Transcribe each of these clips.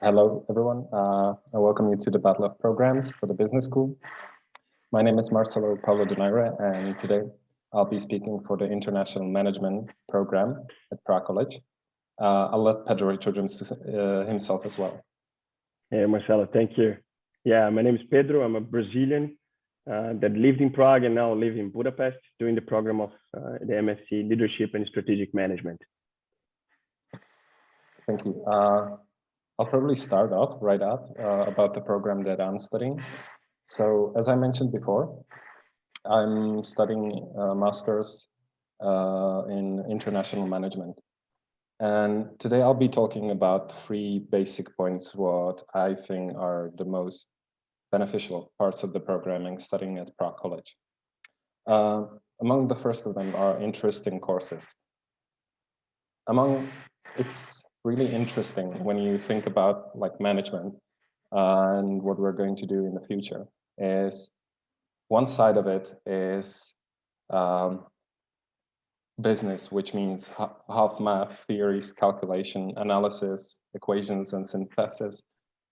Hello, everyone. Uh, I welcome you to the Battle of Programs for the Business School. My name is Marcelo Paulo Donaire, and today I'll be speaking for the International Management Program at Prague College. Uh, I'll let Pedro introduce uh, himself as well. Hey, Marcelo, thank you. Yeah, my name is Pedro. I'm a Brazilian uh, that lived in Prague and now live in Budapest doing the program of uh, the MSc Leadership and Strategic Management. Thank you. I'll probably start off right up uh, about the program that I'm studying. So as I mentioned before, I'm studying a master's uh, in international management. And today I'll be talking about three basic points what I think are the most beneficial parts of the programming studying at Prague College. Uh, among the first of them are interesting courses. Among it's really interesting when you think about like management uh, and what we're going to do in the future is one side of it is um, business, which means half math, theories, calculation, analysis, equations, and synthesis.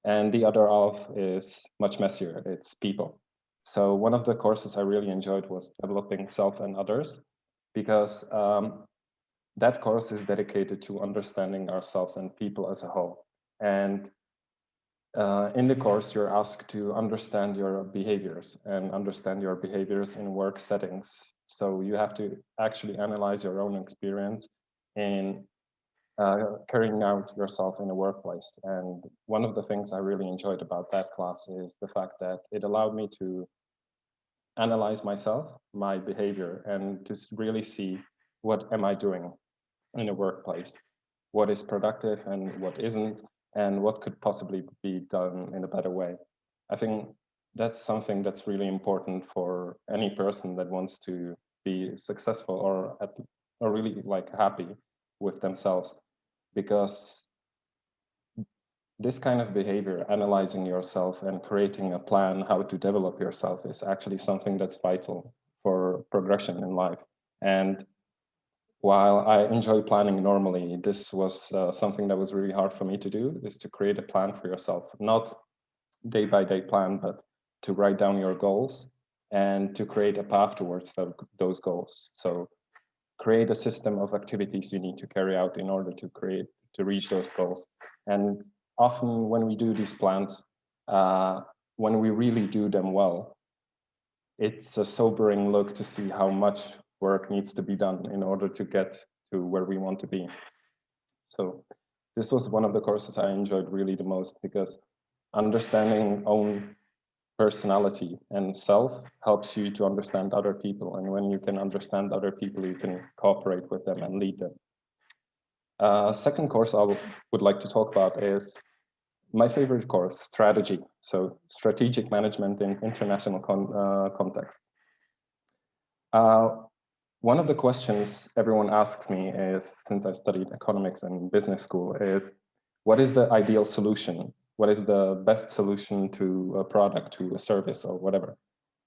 And the other half is much messier, it's people. So one of the courses I really enjoyed was developing self and others, because um, that course is dedicated to understanding ourselves and people as a whole. And uh, in the course, you're asked to understand your behaviors and understand your behaviors in work settings. So you have to actually analyze your own experience in uh, carrying out yourself in a workplace. And one of the things I really enjoyed about that class is the fact that it allowed me to analyze myself, my behavior, and to really see what am I doing in a workplace, what is productive and what isn't, and what could possibly be done in a better way. I think that's something that's really important for any person that wants to be successful or at, or really like happy with themselves. Because this kind of behavior analyzing yourself and creating a plan how to develop yourself is actually something that's vital for progression in life. And while I enjoy planning normally, this was uh, something that was really hard for me to do, is to create a plan for yourself, not day by day plan, but to write down your goals and to create a path towards the, those goals. So create a system of activities you need to carry out in order to create, to reach those goals. And often when we do these plans, uh, when we really do them well, it's a sobering look to see how much work needs to be done in order to get to where we want to be. So this was one of the courses I enjoyed really the most because understanding own personality and self helps you to understand other people. And when you can understand other people, you can cooperate with them and lead them. Uh, second course I would like to talk about is my favorite course, strategy. So strategic management in international con uh, context. Uh, one of the questions everyone asks me is, since I studied economics and business school, is what is the ideal solution? What is the best solution to a product, to a service or whatever?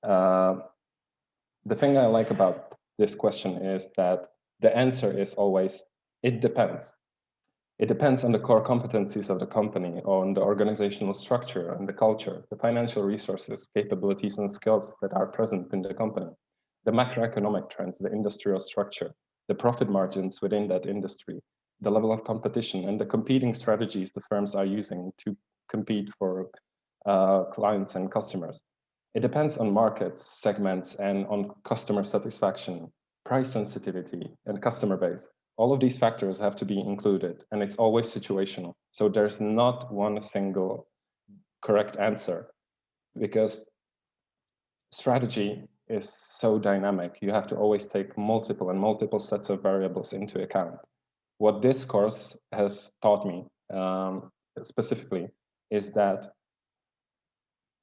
Uh, the thing I like about this question is that the answer is always, it depends. It depends on the core competencies of the company, on the organizational structure and the culture, the financial resources, capabilities and skills that are present in the company the macroeconomic trends, the industrial structure, the profit margins within that industry, the level of competition and the competing strategies the firms are using to compete for uh, clients and customers. It depends on markets, segments, and on customer satisfaction, price sensitivity, and customer base. All of these factors have to be included, and it's always situational. So there's not one single correct answer because strategy is so dynamic. You have to always take multiple and multiple sets of variables into account. What this course has taught me um, specifically is that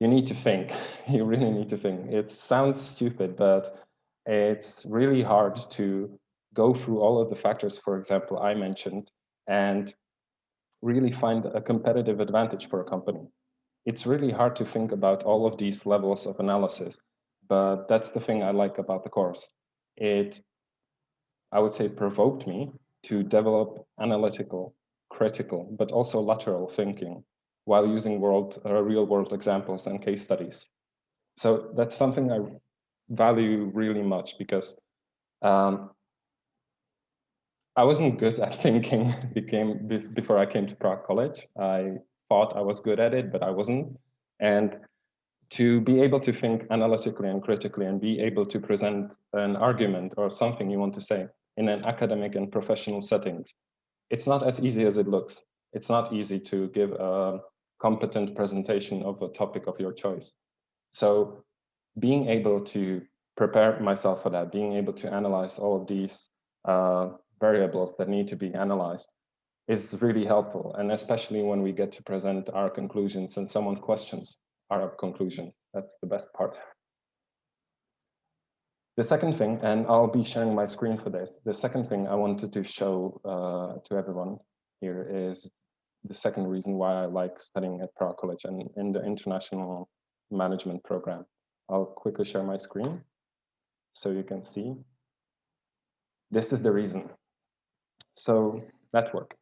you need to think. you really need to think. It sounds stupid, but it's really hard to go through all of the factors, for example, I mentioned, and really find a competitive advantage for a company. It's really hard to think about all of these levels of analysis but that's the thing I like about the course. It, I would say, provoked me to develop analytical, critical, but also lateral thinking while using world uh, real world examples and case studies. So that's something I value really much because um, I wasn't good at thinking became before I came to Prague College. I thought I was good at it, but I wasn't. And to be able to think analytically and critically and be able to present an argument or something you want to say in an academic and professional settings, it's not as easy as it looks. It's not easy to give a competent presentation of a topic of your choice. So being able to prepare myself for that, being able to analyze all of these uh, variables that need to be analyzed is really helpful. And especially when we get to present our conclusions and someone questions our conclusions, that's the best part. The second thing, and I'll be sharing my screen for this, the second thing I wanted to show uh, to everyone here is the second reason why I like studying at Prague College and in the international management program. I'll quickly share my screen so you can see. This is the reason. So network,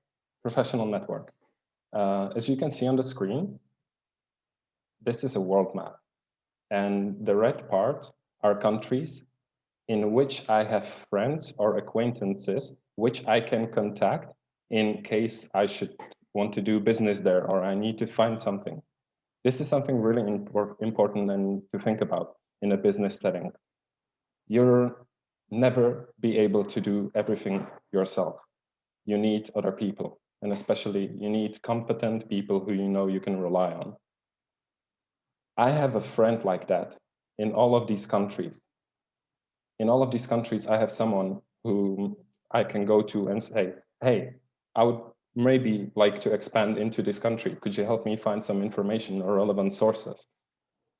professional network. Uh, as you can see on the screen, this is a world map. And the red part are countries in which I have friends or acquaintances which I can contact in case I should want to do business there or I need to find something. This is something really impor important and to think about in a business setting. You'll never be able to do everything yourself. You need other people, and especially you need competent people who you know you can rely on. I have a friend like that in all of these countries. In all of these countries, I have someone who I can go to and say, hey, I would maybe like to expand into this country. Could you help me find some information or relevant sources?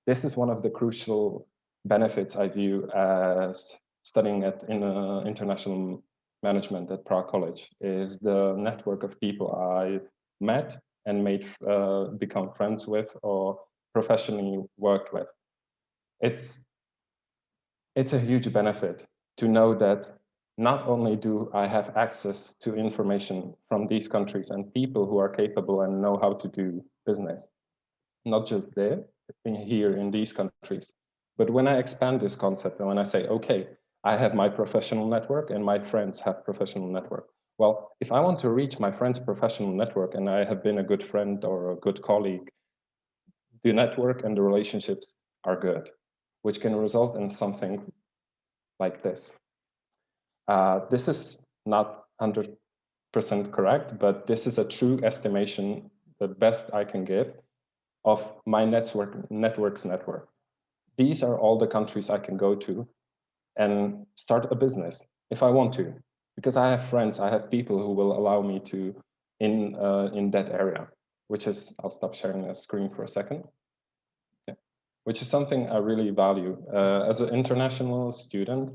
This is one of the crucial benefits I view as studying at in uh, international management at Prague College is the network of people I met and made uh, become friends with or professionally worked with. It's it's a huge benefit to know that not only do I have access to information from these countries and people who are capable and know how to do business, not just there, in here in these countries, but when I expand this concept and when I say, okay, I have my professional network and my friends have professional network. Well, if I want to reach my friend's professional network and I have been a good friend or a good colleague, the network and the relationships are good, which can result in something like this. Uh, this is not 100% correct, but this is a true estimation, the best I can give, of my network network's network. These are all the countries I can go to and start a business if I want to, because I have friends, I have people who will allow me to in uh, in that area, which is, I'll stop sharing the screen for a second. Yeah. Which is something I really value. Uh, as an international student,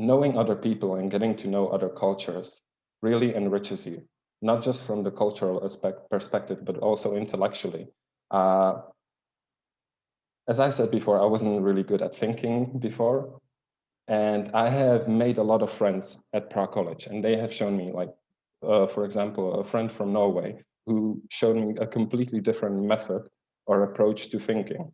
knowing other people and getting to know other cultures really enriches you, not just from the cultural aspect perspective, but also intellectually. Uh, as I said before, I wasn't really good at thinking before. And I have made a lot of friends at Prague College, and they have shown me, like, uh, for example, a friend from Norway who showed me a completely different method or approach to thinking.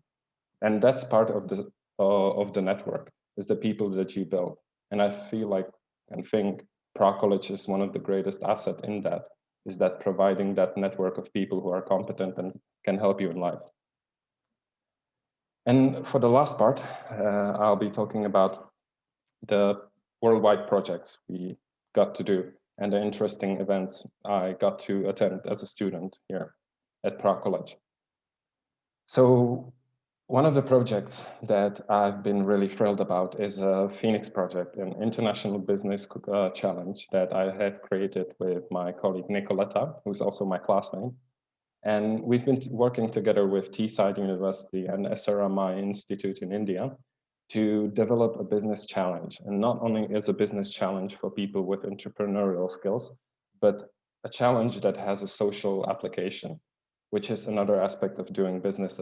And that's part of the uh, of the network, is the people that you build. And I feel like and think Prague College is one of the greatest asset in that, is that providing that network of people who are competent and can help you in life. And for the last part, uh, I'll be talking about the worldwide projects we got to do and the interesting events I got to attend as a student here at Prague College. So one of the projects that I've been really thrilled about is a Phoenix project, an international business uh, challenge that I had created with my colleague Nicoletta, who's also my classmate. And we've been working together with Teesside University and SRM Institute in India to develop a business challenge. And not only is a business challenge for people with entrepreneurial skills, but a challenge that has a social application, which is another aspect of doing business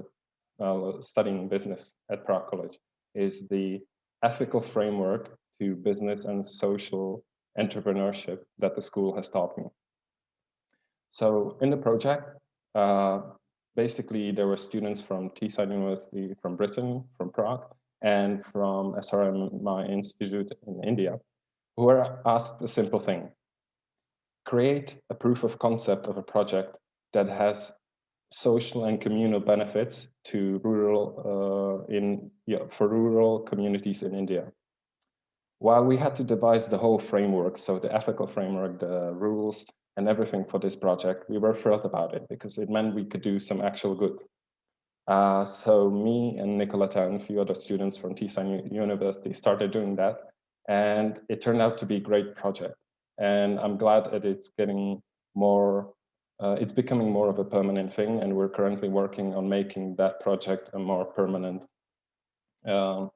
uh, studying business at Prague College is the ethical framework to business and social entrepreneurship that the school has taught me. So in the project, uh, basically there were students from Teesside University from Britain, from Prague, and from SRM Institute in India, who were asked a simple thing. Create a proof of concept of a project that has social and communal benefits to rural uh, in yeah, for rural communities in India. While we had to devise the whole framework, so the ethical framework, the rules, and everything for this project, we were thrilled about it because it meant we could do some actual good. Uh, so me and Nicoletta and a few other students from Teesside University started doing that, and it turned out to be a great project. And I'm glad that it's getting more, uh, it's becoming more of a permanent thing, and we're currently working on making that project a more permanent, um,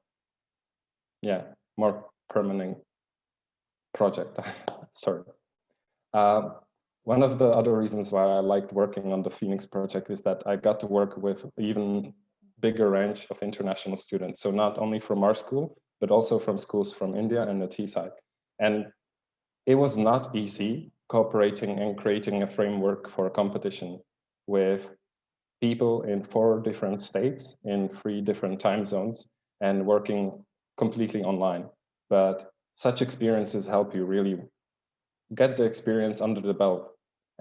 yeah, more permanent project. Sorry. Uh, one of the other reasons why I liked working on the Phoenix project is that I got to work with even bigger range of international students. So not only from our school, but also from schools from India and the Teesside. And it was not easy cooperating and creating a framework for a competition with people in four different states in three different time zones and working completely online. But such experiences help you really get the experience under the belt.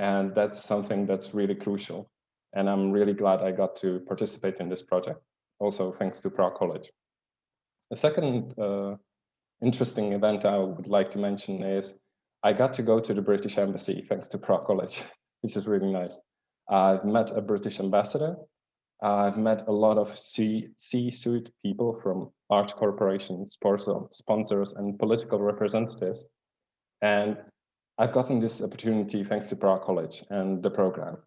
And that's something that's really crucial. And I'm really glad I got to participate in this project, also thanks to Prague College. The second uh, interesting event I would like to mention is I got to go to the British Embassy thanks to Prague College, which is really nice. I've met a British ambassador. I've met a lot of C-suite people from large corporations, sponsors, and political representatives. And I've gotten this opportunity thanks to Prague College and the program.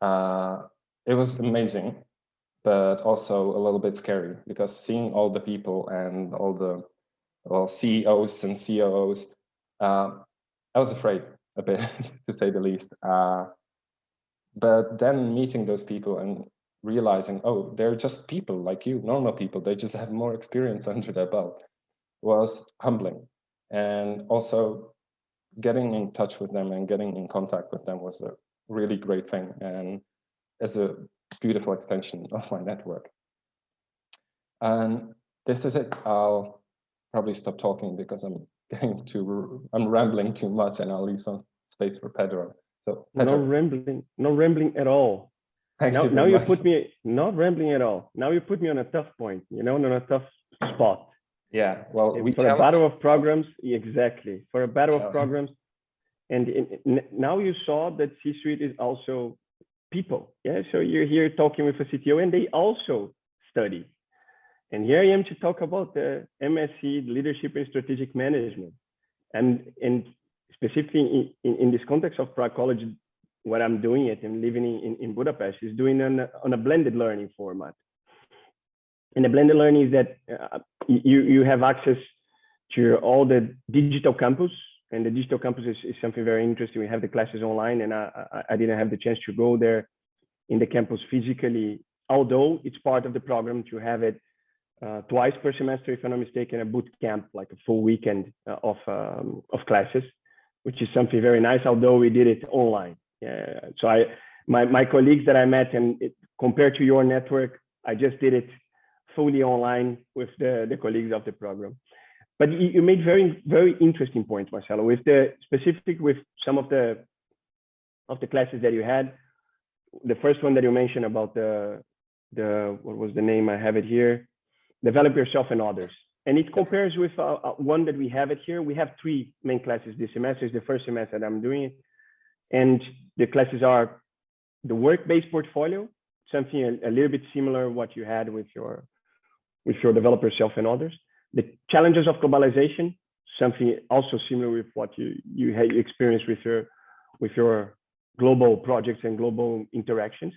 Uh, it was amazing, but also a little bit scary because seeing all the people and all the well CEOs and COOs, uh, I was afraid a bit to say the least. Uh, but then meeting those people and realizing, oh, they're just people like you, normal people. They just have more experience under their belt was humbling. And also getting in touch with them and getting in contact with them was a really great thing and as a beautiful extension of my network. And this is it. I'll probably stop talking because I'm getting too, I'm rambling too much and I'll leave some space for Pedro. So Pedro. no rambling, no rambling at all. Thank now, you now you put me not rambling at all. Now you put me on a tough point, you know, on a tough spot. Yeah, well, we for a battle of programs, exactly. For a battle of oh. programs, and in, in, now you saw that C-suite is also people. Yeah, so you're here talking with a CTO, and they also study. And here I am to talk about the MSc Leadership and Strategic Management, and and specifically in, in, this context of Prague College, what I'm doing it and living in, in Budapest is doing on on a blended learning format. And the blended learning is that uh, you, you have access to all the digital campus and the digital campus is, is something very interesting. We have the classes online and I, I, didn't have the chance to go there in the campus physically, although it's part of the program to have it uh, twice per semester, if I'm not mistaken, a boot camp, like a full weekend uh, of, um, of classes, which is something very nice, although we did it online. Yeah. So I, my, my colleagues that I met and it, compared to your network, I just did it fully online with the, the colleagues of the program. But you made very, very interesting points, Marcelo, with the specific with some of the of the classes that you had. The first one that you mentioned about the the what was the name? I have it here. Develop yourself and others. And it compares with uh, uh one that we have it here. We have three main classes this semester. It's the first semester that I'm doing it. And the classes are the work-based portfolio, something a, a little bit similar what you had with your with your develop self and others. The challenges of globalization, something also similar with what you you had experienced with your with your global projects and global interactions.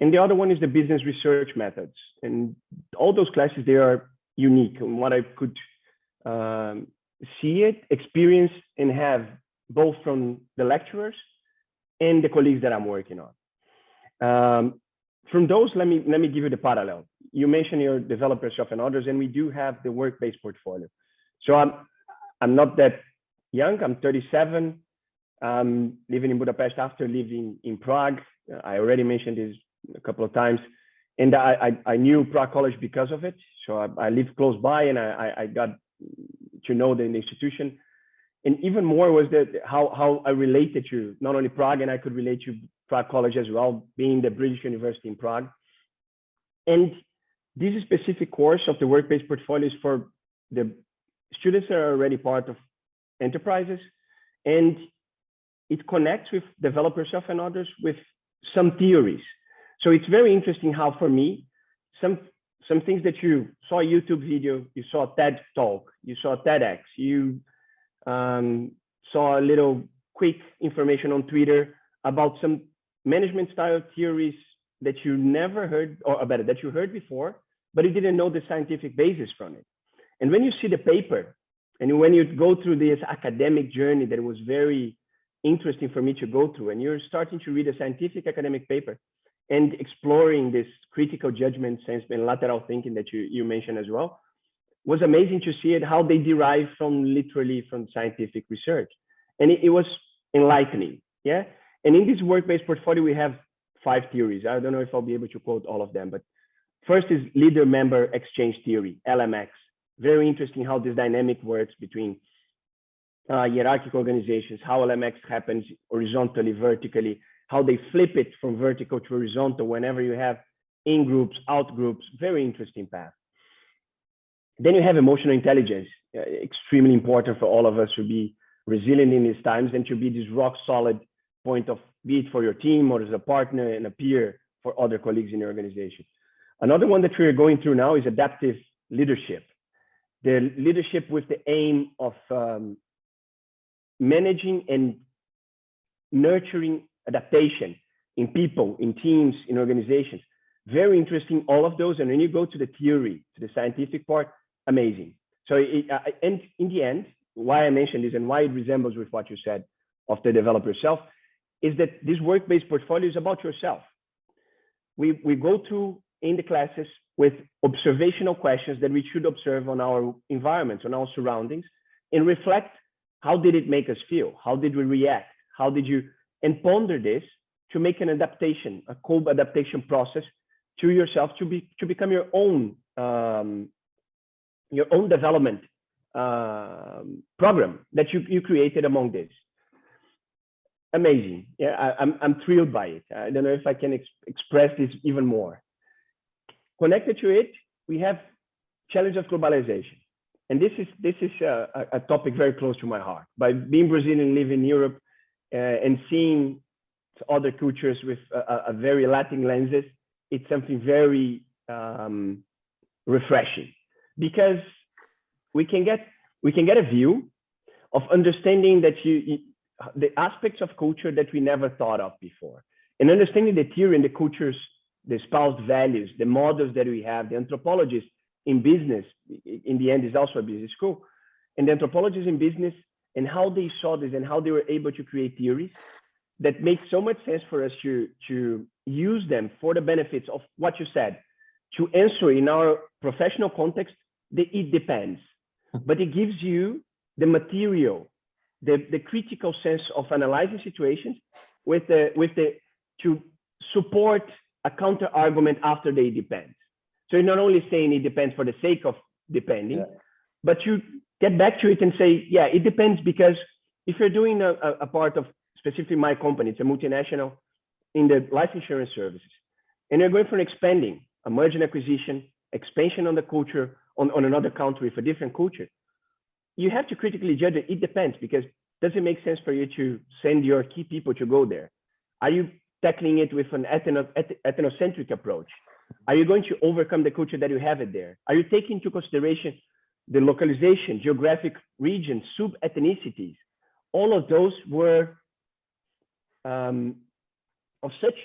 And the other one is the business research methods. And all those classes, they are unique. And what I could um, see it, experience, and have both from the lecturers and the colleagues that I'm working on. Um, from those, let me let me give you the parallel. You mentioned your developer shop and others, and we do have the work-based portfolio. So I'm I'm not that young. I'm 37. I'm living in Budapest after living in Prague I already mentioned this a couple of times, and I I, I knew Prague College because of it. So I, I live close by, and I I got to know the institution. And even more was that how how I related to not only Prague, and I could relate to Prague College as well, being the British University in Prague. And this specific course of the work-based portfolio is for the students that are already part of enterprises, and it connects with develop yourself and others with some theories. So it's very interesting how for me, some some things that you saw a YouTube video, you saw a TED talk, you saw TEDx, you um, saw a little quick information on Twitter about some management style theories that you never heard, or better, that you heard before, but he didn't know the scientific basis from it. And when you see the paper, and when you go through this academic journey that was very interesting for me to go through, and you're starting to read a scientific academic paper and exploring this critical judgment sense and lateral thinking that you, you mentioned as well, was amazing to see it, how they derive from literally from scientific research. And it, it was enlightening, yeah? And in this work-based portfolio, we have five theories. I don't know if I'll be able to quote all of them, but first is leader member exchange theory, LMX. Very interesting how this dynamic works between uh, hierarchical organizations, how LMX happens horizontally, vertically, how they flip it from vertical to horizontal whenever you have in groups, out groups, very interesting path. Then you have emotional intelligence, uh, extremely important for all of us to be resilient in these times and to be this rock solid point of be it for your team or as a partner and a peer for other colleagues in your organization. Another one that we're going through now is adaptive leadership. The leadership with the aim of um, managing and nurturing adaptation in people, in teams, in organizations. Very interesting, all of those. And when you go to the theory, to the scientific part, amazing. So, it, uh, and in the end, why I mentioned this and why it resembles with what you said of the developer self is that this work-based portfolio is about yourself. We, we go through in the classes with observational questions that we should observe on our environments, on our surroundings, and reflect how did it make us feel? How did we react? How did you, and ponder this to make an adaptation, a co-adaptation process to yourself to be to become your own um, your own development um, program that you, you created among this amazing. Yeah, I, am I'm, I'm thrilled by it. I don't know if I can ex express this even more. Connected to it, we have challenge of globalization. And this is this is a, a topic very close to my heart. By being Brazilian, living in Europe, uh, and seeing other cultures with a, a, very Latin lenses, it's something very um, refreshing because we can get we can get a view of understanding that you, the aspects of culture that we never thought of before. And understanding the theory and the cultures, the espoused values, the models that we have, the anthropologists in business, in the end is also a business school, and the anthropologists in business and how they saw this and how they were able to create theories that make so much sense for us to, to use them for the benefits of what you said, to answer in our professional context, the it depends. Hmm. But it gives you the material the, the critical sense of analyzing situations with the with the to support a counter argument after they depend. So you're not only saying it depends for the sake of depending, yeah. but you get back to it and say, yeah, it depends because if you're doing a, a part of specifically my company, it's a multinational in the life insurance services, and you're going for an expanding, a merger and acquisition, expansion on the culture on, on another country with a different culture, you have to critically judge it. It depends because does it make sense for you to send your key people to go there? Are you tackling it with an ethno, ethnocentric approach? Are you going to overcome the culture that you have it there? Are you taking into consideration the localization, geographic region, sub-ethnicities? All of those were um, of such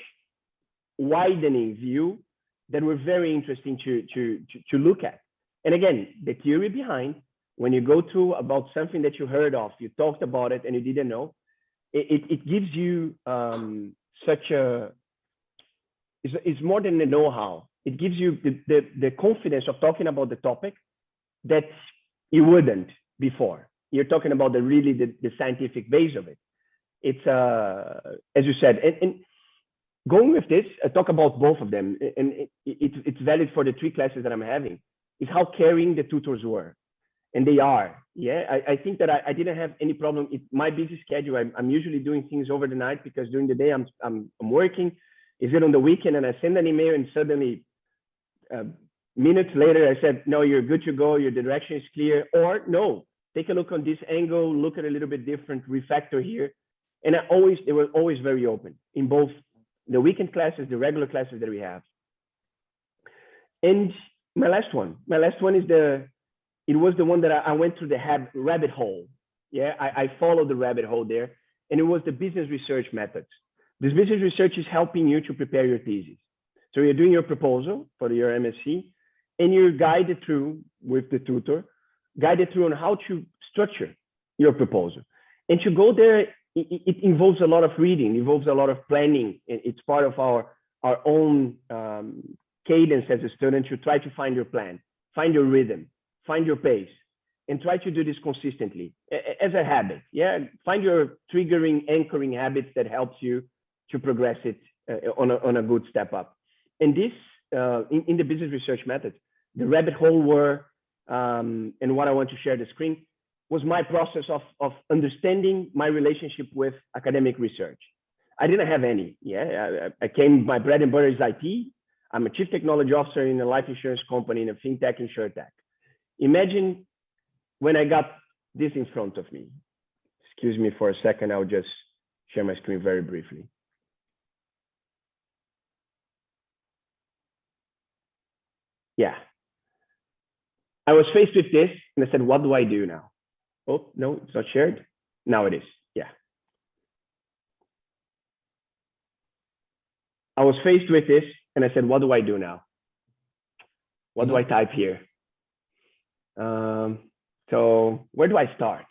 widening view that were very interesting to, to, to, to look at. And again, the theory behind when you go through about something that you heard of, you talked about it and you didn't know, it, it, it gives you um, such a, it's, it's more than the know-how. It gives you the, the, the confidence of talking about the topic that you wouldn't before. You're talking about the really the, the scientific base of it. It's, uh, as you said, and, and going with this, I talk about both of them, and it, it, it's valid for the three classes that I'm having, is how caring the tutors were. And they are. Yeah, I, I think that I, I didn't have any problem. It's my busy schedule. I'm, I'm usually doing things over the night because during the day I'm, I'm, I'm working. Is it on the weekend and I send an email and suddenly uh, minutes later I said, no, you're good to go. Your direction is clear. Or no, take a look on this angle, look at a little bit different, refactor here. And I always, they were always very open in both the weekend classes, the regular classes that we have. And my last one, my last one is the, it was the one that I, I went through the rabbit hole. Yeah, I, I followed the rabbit hole there and it was the business research methods. This business research is helping you to prepare your thesis. So you're doing your proposal for your MSc and you're guided through with the tutor, guided through on how to structure your proposal. And to go there, it, it involves a lot of reading, involves a lot of planning. It's part of our, our own um, cadence as a student to try to find your plan, find your rhythm, find your pace, and try to do this consistently as a habit. Yeah, find your triggering, anchoring habits that helps you to progress it uh, on, a, on a good step up. And this, uh, in, in the business research methods, the rabbit hole were, um, and what I want to share the screen, was my process of, of understanding my relationship with academic research. I didn't have any. Yeah, I, I came, my bread and butter is IT. I'm a chief technology officer in a life insurance company in a fintech insurtech. Imagine when I got this in front of me. Excuse me for a second, I'll just share my screen very briefly. Yeah. I was faced with this and I said, what do I do now? Oh, no, it's not shared. Now it is. Yeah. I was faced with this and I said, what do I do now? What do I type here? Um, so where do I start?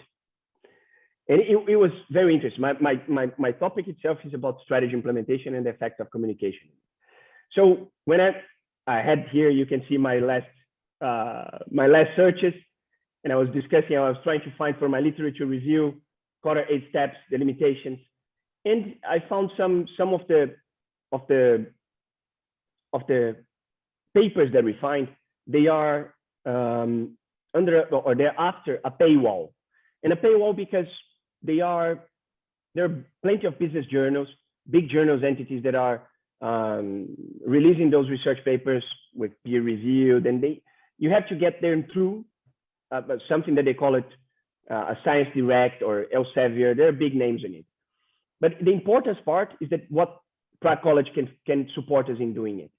And it, it was very interesting. My, my, my, my topic itself is about strategy implementation and the effect of communication. So when I, I had here, you can see my last, uh, my last searches, and I was discussing, I was trying to find for my literature review, Kotter eight steps, the limitations. And I found some, some of the, of the, of the papers that we find, they are um, under or they're after a paywall. And a paywall because they are there are plenty of business journals big journals entities that are um, releasing those research papers with peer reviewed and they you have to get them through uh, something that they call it uh, a science direct or elsevier. There are big names in it. But the important part is that what prague college can can support us in doing it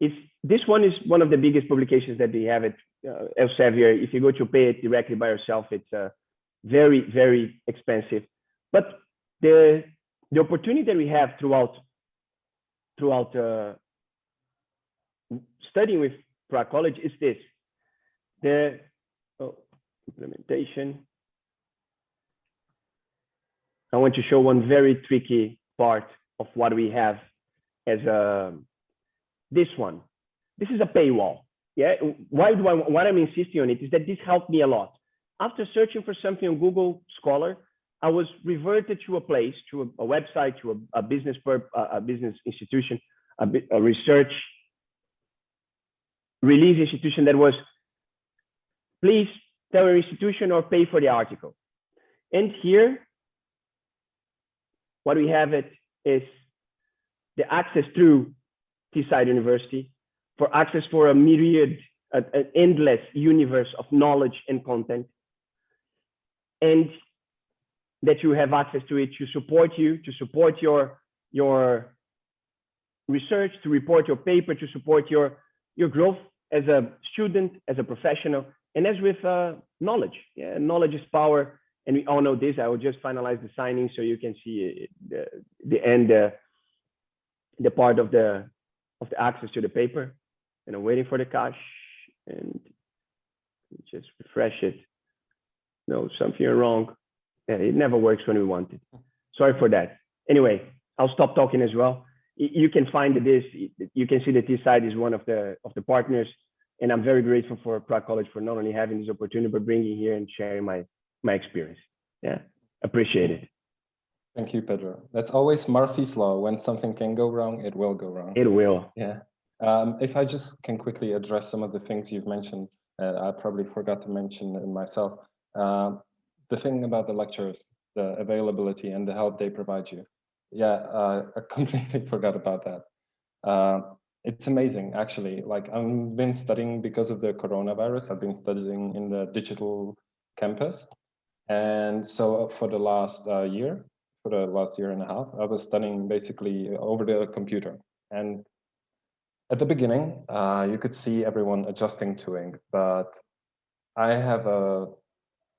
is this one is one of the biggest publications that we have at uh, Elsevier, if you go to pay it directly by yourself, it's uh, very, very expensive. But the the opportunity that we have throughout throughout uh, studying with Prague College is this: the oh, implementation. I want to show one very tricky part of what we have as a this one. This is a paywall. Yeah, why do I, what I'm insisting on it is that this helped me a lot. After searching for something on Google Scholar, I was reverted to a place, to a, a website, to a, a business per, a business institution, a, a research release institution that was, please tell your institution or pay for the article. And here, what we have it is the access through Teesside University, for access for a myriad, an endless universe of knowledge and content. And that you have access to it to support you, to support your, your research, to report your paper, to support your, your growth as a student, as a professional, and as with uh, knowledge. Yeah, knowledge is power. And we all know this. I will just finalize the signing so you can see the, the end, uh, the part of the, of the access to the paper and I'm waiting for the cache and just refresh it. No, something wrong. Yeah, it never works when we want it. Sorry for that. Anyway, I'll stop talking as well. You can find this. You can see that Teesside is one of the of the partners, and I'm very grateful for Prague College for not only having this opportunity but bringing here and sharing my my experience. Yeah, appreciate it. Thank you, Pedro. That's always Murphy's law. When something can go wrong, it will go wrong. It will. Yeah. Um, if I just can quickly address some of the things you've mentioned, uh, I probably forgot to mention in myself. Um, the thing about the lectures, the availability and the help they provide you. Yeah, uh, I completely forgot about that. Uh, it's amazing, actually. Like I've been studying because of the coronavirus. I've been studying in the digital campus. And so for the last uh, year, for the last year and a half, I was studying basically over the computer. And at the beginning, uh, you could see everyone adjusting to it, but I have a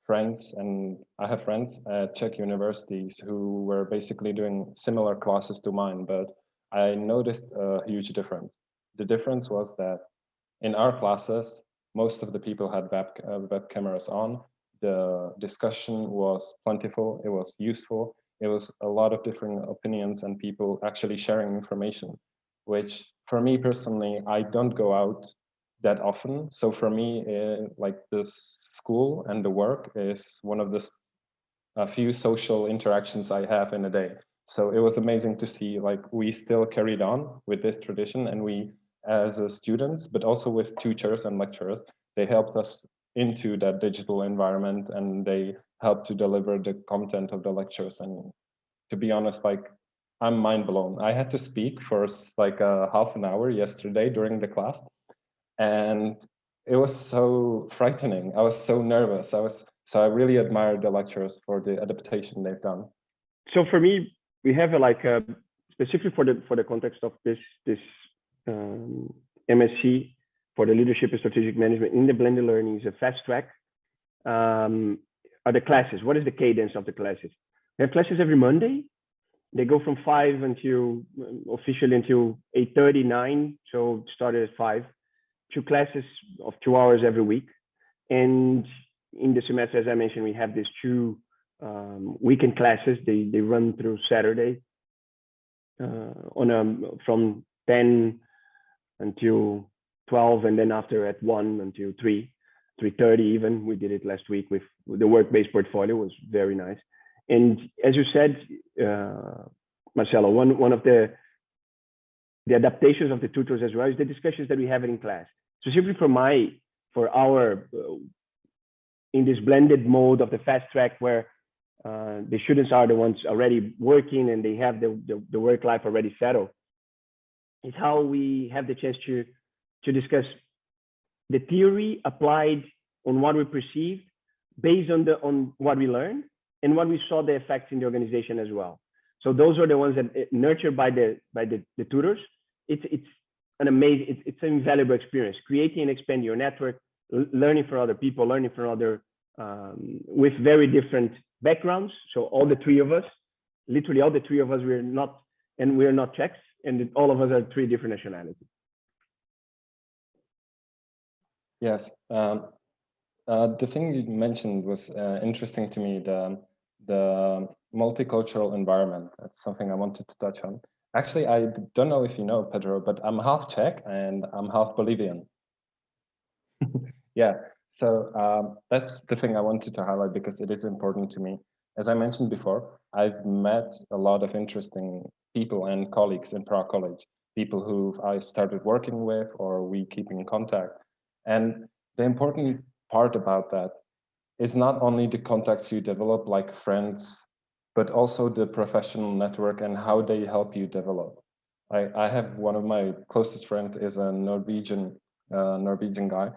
friends and I have friends at Czech universities who were basically doing similar classes to mine, but I noticed a huge difference. The difference was that in our classes, most of the people had web, uh, web cameras on. The discussion was plentiful, it was useful, it was a lot of different opinions and people actually sharing information, which for me personally, I don't go out that often. So for me, uh, like this school and the work is one of the a few social interactions I have in a day. So it was amazing to see like we still carried on with this tradition and we as students, but also with teachers and lecturers, they helped us into that digital environment and they helped to deliver the content of the lectures. And to be honest, like I'm mind blown. I had to speak for like a half an hour yesterday during the class and it was so frightening. I was so nervous. I was so I really admired the lecturers for the adaptation they've done. So for me, we have a, like a specifically for the for the context of this this um, MSc for the leadership and strategic management in the blended learning is a fast track. Um, are the classes? What is the cadence of the classes? We have classes every Monday. They go from five until officially until eight thirty nine. So started at five two classes of two hours every week. And in the semester, as I mentioned, we have these two um, weekend classes. They, they run through Saturday uh, on a, from 10 until 12, and then after at 1 until 3, 3.30 even. We did it last week with the work-based portfolio was very nice. And as you said, uh, Marcelo, one, one of the the adaptations of the tutors as well is the discussions that we have in class specifically for my for our uh, in this blended mode of the fast track where uh, the students are the ones already working and they have the, the, the work life already settled is how we have the chance to to discuss the theory applied on what we perceived based on the on what we learned and what we saw the effects in the organization as well so those are the ones that uh, nurtured by the by the, the tutors it's it's an amazing, it's, it's an invaluable experience, creating and expanding your network, learning from other people, learning from other, um, with very different backgrounds. So all the three of us, literally all the three of us, we're not, and we're not Czechs, and all of us are three different nationalities. Yes, um, uh, the thing you mentioned was uh, interesting to me, the, the multicultural environment. That's something I wanted to touch on. Actually, I don't know if you know, Pedro, but I'm half Czech and I'm half Bolivian. yeah, so um, that's the thing I wanted to highlight because it is important to me. As I mentioned before, I've met a lot of interesting people and colleagues in Prague College, people who I started working with or we keep in contact. And the important part about that is not only the contacts you develop like friends but also the professional network and how they help you develop. I, I have one of my closest friends is a Norwegian uh, Norwegian guy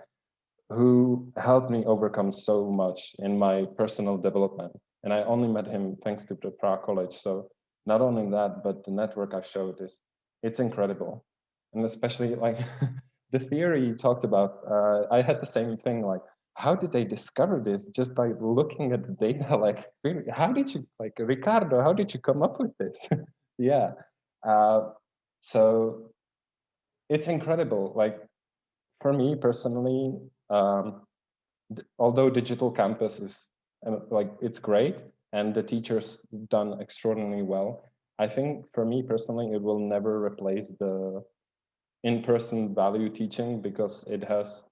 who helped me overcome so much in my personal development. And I only met him thanks to the Prague College. So not only that, but the network I showed is it's incredible. And especially like the theory you talked about, uh, I had the same thing like how did they discover this just by looking at the data? Like really, how did you like ricardo how did you come up with this? Yeah uh, so it's incredible like for me personally um, although digital campus is uh, like it's great and the teachers done extraordinarily well i think for me personally it will never replace the in-person value teaching because it has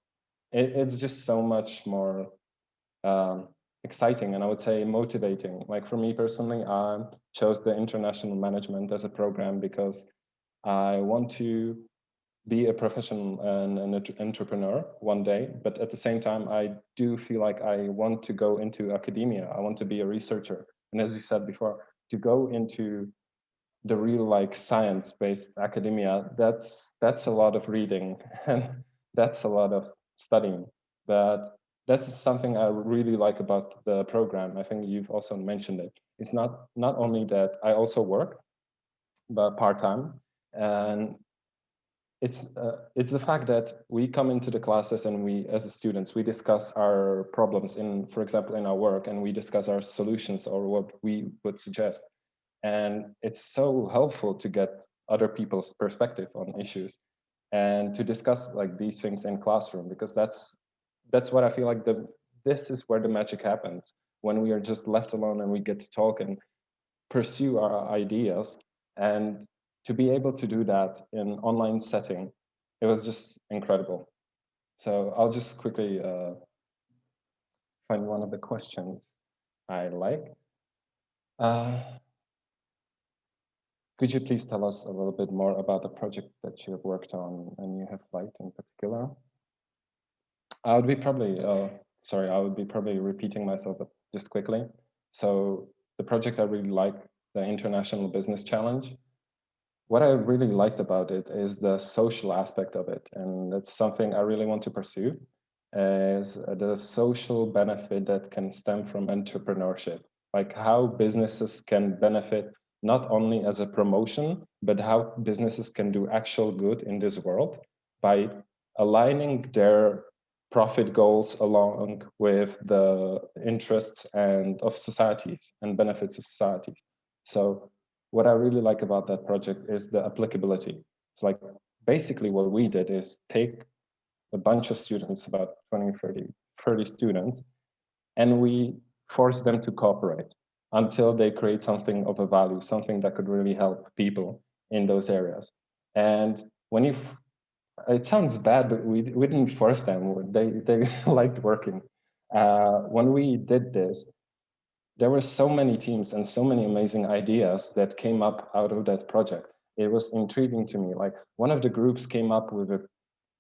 it, it's just so much more um, exciting and I would say motivating. Like for me personally, I chose the international management as a program because I want to be a professional and an entrepreneur one day, but at the same time, I do feel like I want to go into academia. I want to be a researcher. And as you said before, to go into the real like science-based academia, that's that's a lot of reading and that's a lot of studying. But that's something I really like about the program. I think you've also mentioned it. It's not not only that I also work, but part-time, and it's uh, it's the fact that we come into the classes and we as students we discuss our problems in for example in our work and we discuss our solutions or what we would suggest and it's so helpful to get other people's perspective on issues and to discuss like these things in classroom because that's that's what i feel like the this is where the magic happens when we are just left alone and we get to talk and pursue our ideas and to be able to do that in online setting, it was just incredible. So I'll just quickly uh, find one of the questions I like. Uh, could you please tell us a little bit more about the project that you have worked on and you have liked in particular? I would be probably, uh, sorry, I would be probably repeating myself just quickly. So the project I really like, the International Business Challenge, what I really liked about it is the social aspect of it. And that's something I really want to pursue is the social benefit that can stem from entrepreneurship, like how businesses can benefit not only as a promotion, but how businesses can do actual good in this world by aligning their profit goals along with the interests and of societies and benefits of society. So what I really like about that project is the applicability. It's like basically what we did is take a bunch of students, about 20, 30, 30 students, and we force them to cooperate until they create something of a value, something that could really help people in those areas. And when you, it sounds bad, but we, we didn't force them. They, they liked working. Uh, when we did this, there were so many teams and so many amazing ideas that came up out of that project. It was intriguing to me. Like one of the groups came up with a,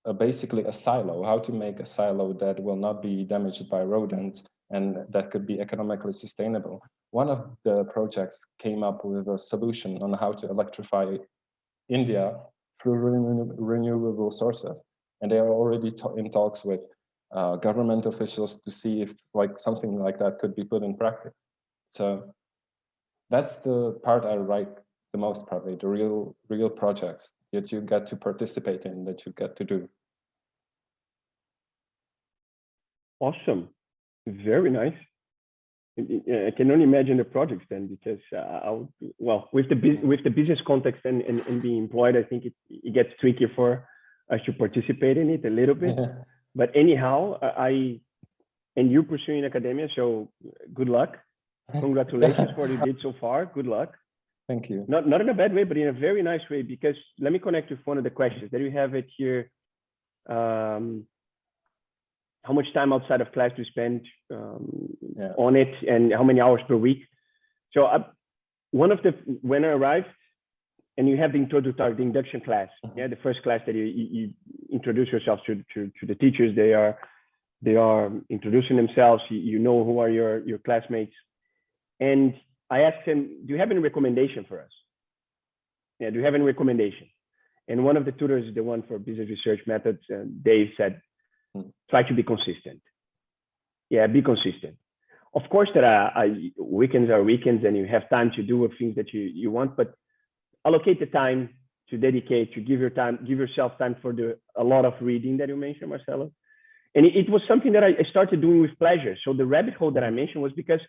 a basically a silo, how to make a silo that will not be damaged by rodents and that could be economically sustainable. One of the projects came up with a solution on how to electrify India through renewable sources. And they are already in talks with uh, government officials to see if like something like that could be put in practice. So that's the part I like the most probably, the real real projects that you get to participate in, that you get to do. Awesome. Very nice. I can only imagine the projects then, because uh, well, with the with the business context and, and, and being employed, I think it, it gets tricky for us to participate in it a little bit. but anyhow, I and you pursuing academia, so good luck. Congratulations for what you did so far. Good luck. Thank you. Not not in a bad way, but in a very nice way. Because let me connect with one of the questions. that we have it here. Um, how much time outside of class do you spend um, yeah. on it, and how many hours per week? So uh, one of the when I arrived, and you have the introductory the induction class. Mm -hmm. Yeah, the first class that you, you, you introduce yourself to, to to the teachers. They are they are introducing themselves. You, you know who are your your classmates and I asked him, do you have any recommendation for us? Yeah, do you have any recommendation? And one of the tutors, the one for business research methods, uh, Dave said. Try to be consistent. Yeah, be consistent. Of course, there are uh, weekends are weekends and you have time to do the things that you, you want, but allocate the time to dedicate, to give your time, give yourself time for the a lot of reading that you mentioned, Marcelo. And it, it was something that I started doing with pleasure. So the rabbit hole that I mentioned was because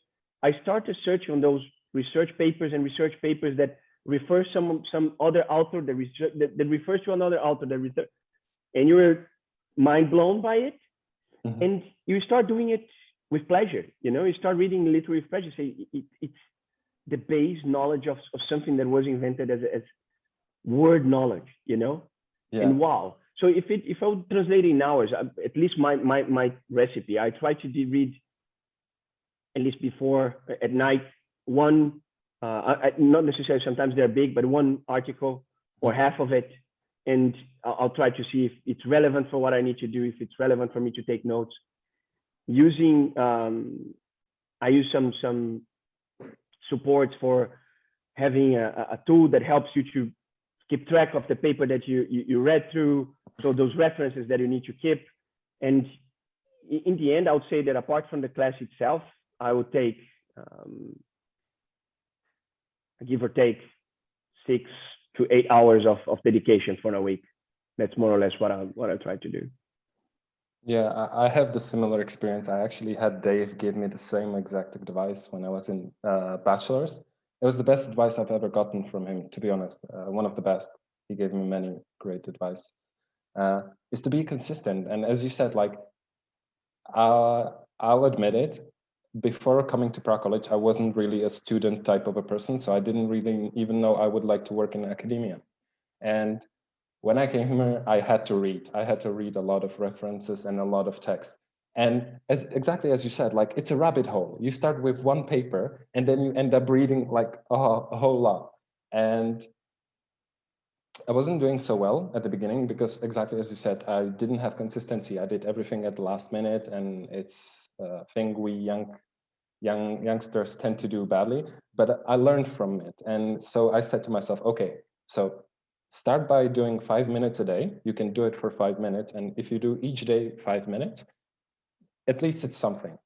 I started searching on those research papers and research papers that refer some some other author that, research, that, that refers to another author that research, and you're mind blown by it, mm -hmm. and you start doing it with pleasure. You know, you start reading literary pleasure. Say it, it's the base knowledge of, of something that was invented as, as word knowledge. You know, yeah. and wow. So if it if I would translate in hours, at least my my my recipe, I try to read at least before at night, one, uh, I, not necessarily sometimes they're big, but one article or half of it. And I'll, try to see if it's relevant for what I need to do, if it's relevant for me to take notes. Using, um, I use some, some supports for having a, a tool that helps you to keep track of the paper that you, you, you read through. So those references that you need to keep. And in the end, I would say that apart from the class itself, I would take, um, give or take six to eight hours of, of dedication for a week. That's more or less what I what I try to do. Yeah, I, have the similar experience. I actually had Dave give me the same exact advice when I was in uh, bachelor's. It was the best advice I've ever gotten from him, to be honest. Uh, one of the best. He gave me many great advice. Uh, is to be consistent, and as you said, like uh, I'll admit it. Before coming to Prague College, I wasn't really a student type of a person, so I didn't really even know I would like to work in academia. And when I came here, I had to read. I had to read a lot of references and a lot of text. And as exactly as you said, like it's a rabbit hole. You start with one paper and then you end up reading like a, a whole lot. And I wasn't doing so well at the beginning because exactly as you said, I didn't have consistency. I did everything at the last minute and it's a thing we young young youngsters tend to do badly, but I learned from it. And so I said to myself, okay, so start by doing five minutes a day. You can do it for five minutes. And if you do each day five minutes, at least it's something.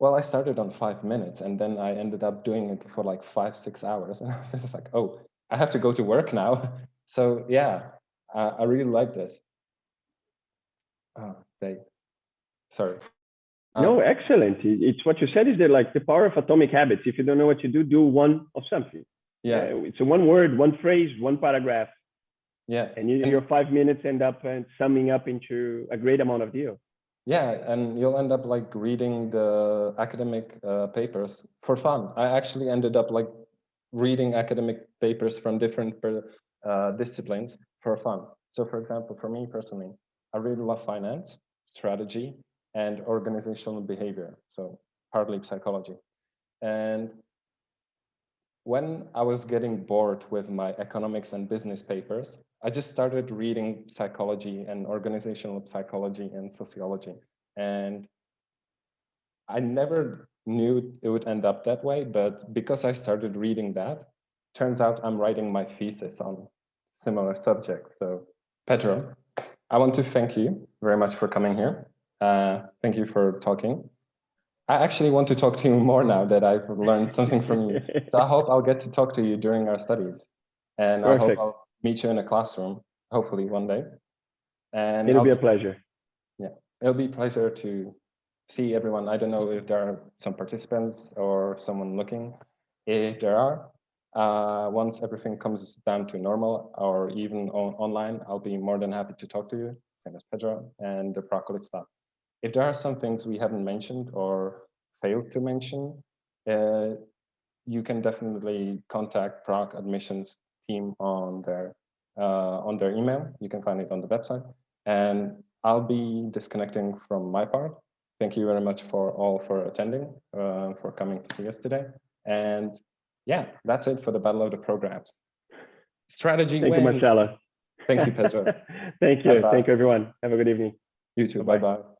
Well, I started on five minutes and then I ended up doing it for like five, six hours. And I was just like, oh, I have to go to work now. So yeah, uh, I really like this. Oh, they, sorry. Um, no, excellent. It's what you said is that like the power of atomic habits. If you don't know what you do, do one of something. Yeah, Uh, it's a one word, one phrase, one paragraph, yeah, and you, your five minutes end up uh, summing up into a great amount of deal. yeah. And you'll end up like reading the academic uh, papers for fun. I actually ended up like reading academic papers from different per, uh, disciplines for fun. So for example, for me personally, I really love finance, strategy, and organizational behavior. So partly psychology. And when I was getting bored with my economics and business papers, I just started reading psychology and organizational psychology and sociology. And I never knew it would end up that way, but because I started reading that, turns out I'm writing my thesis on similar subject. So Pedro, I want to thank you very much for coming here. Uh, thank you for talking. I actually want to talk to you more now that I've learned something from you. So I hope I'll get to talk to you during our studies. And I hope I'll meet you in a classroom, hopefully one day. And It'll I'll- be a pleasure. Yeah, it'll be a pleasure to see everyone. I don't know if there are some participants or someone looking. If there are, uh, once everything comes down to normal or even on online, I'll be more than happy to talk to you, same as Pedro and the Prague College staff. If there are some things we haven't mentioned or failed to mention, uh, you can definitely contact Prague admissions team on their uh, on their email. You can find it on the website. And I'll be disconnecting from my part. Thank you very much for all for attending, uh, for coming to see us today. And yeah, that's it for the Battle of the Programs. Strategy Thank you, wins. Marcella. Thank you, Pedro. Thank you. Bye-bye. Thank you, everyone. Have a good evening. You too. Bye-bye.